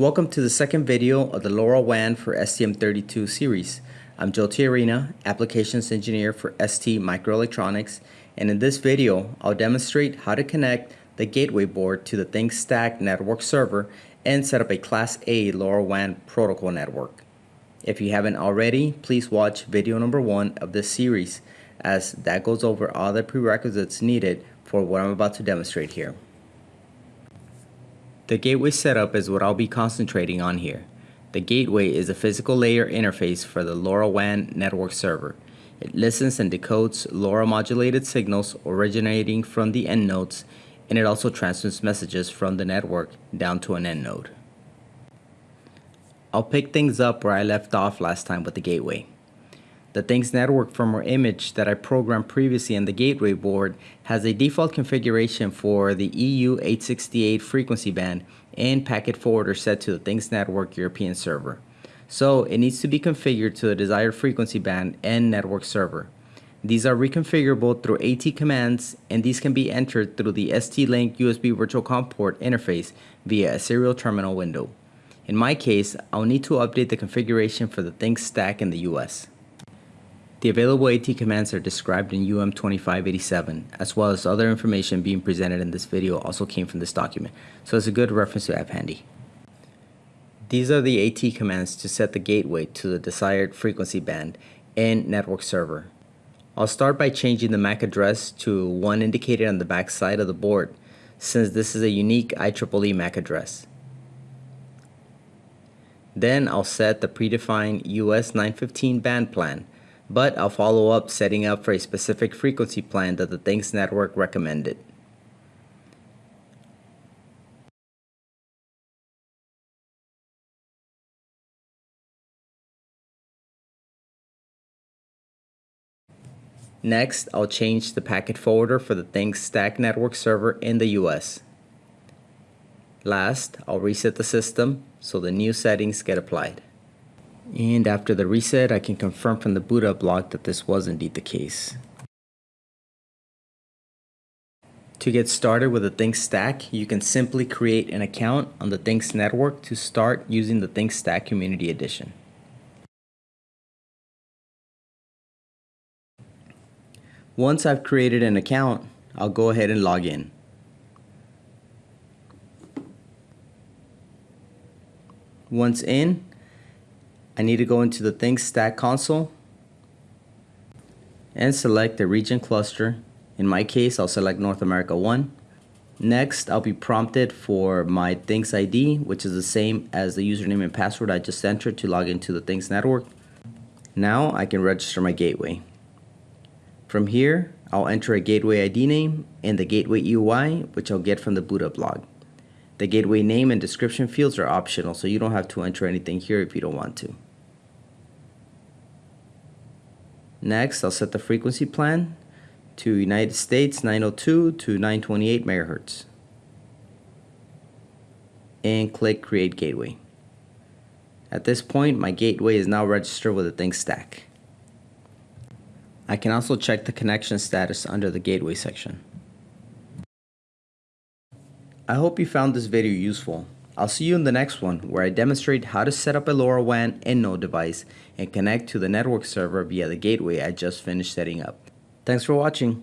Welcome to the second video of the LoRaWAN for STM32 series. I'm Joe Tiarina, Applications Engineer for ST Microelectronics, and in this video, I'll demonstrate how to connect the gateway board to the ThingStack network server and set up a Class A LoRaWAN protocol network. If you haven't already, please watch video number one of this series, as that goes over all the prerequisites needed for what I'm about to demonstrate here. The gateway setup is what I'll be concentrating on here. The gateway is a physical layer interface for the LoRaWAN network server. It listens and decodes LoRa modulated signals originating from the end nodes and it also transmits messages from the network down to an end node. I'll pick things up where I left off last time with the gateway. The Things Network firmware image that I programmed previously on the gateway board has a default configuration for the EU868 frequency band and packet forwarder set to the Things Network European server. So it needs to be configured to the desired frequency band and network server. These are reconfigurable through AT commands and these can be entered through the ST-Link USB Virtual COM port interface via a serial terminal window. In my case, I'll need to update the configuration for the Things stack in the US. The available AT commands are described in UM2587, as well as other information being presented in this video also came from this document, so it's a good reference to have handy. These are the AT commands to set the gateway to the desired frequency band and network server. I'll start by changing the MAC address to one indicated on the back side of the board, since this is a unique IEEE MAC address. Then I'll set the predefined US 915 band plan but I'll follow up setting up for a specific frequency plan that the Things Network recommended. Next, I'll change the packet forwarder for the Things Stack Network server in the US. Last, I'll reset the system so the new settings get applied. And after the reset, I can confirm from the boot up log that this was indeed the case. To get started with the Things Stack, you can simply create an account on the Things network to start using the Things Stack Community Edition. Once I've created an account, I'll go ahead and log in. Once in, I need to go into the Things Stack console and select the region cluster. In my case, I'll select North America 1. Next, I'll be prompted for my Things ID, which is the same as the username and password I just entered to log into the Things network. Now I can register my gateway. From here, I'll enter a gateway ID name and the gateway EUI, which I'll get from the boot up log. The gateway name and description fields are optional, so you don't have to enter anything here if you don't want to. Next, I'll set the frequency plan to United States 902 to 928 megahertz and click Create Gateway. At this point, my gateway is now registered with the Things stack. I can also check the connection status under the Gateway section. I hope you found this video useful. I'll see you in the next one where I demonstrate how to set up a LoRaWAN node device and connect to the network server via the gateway I just finished setting up. Thanks for watching.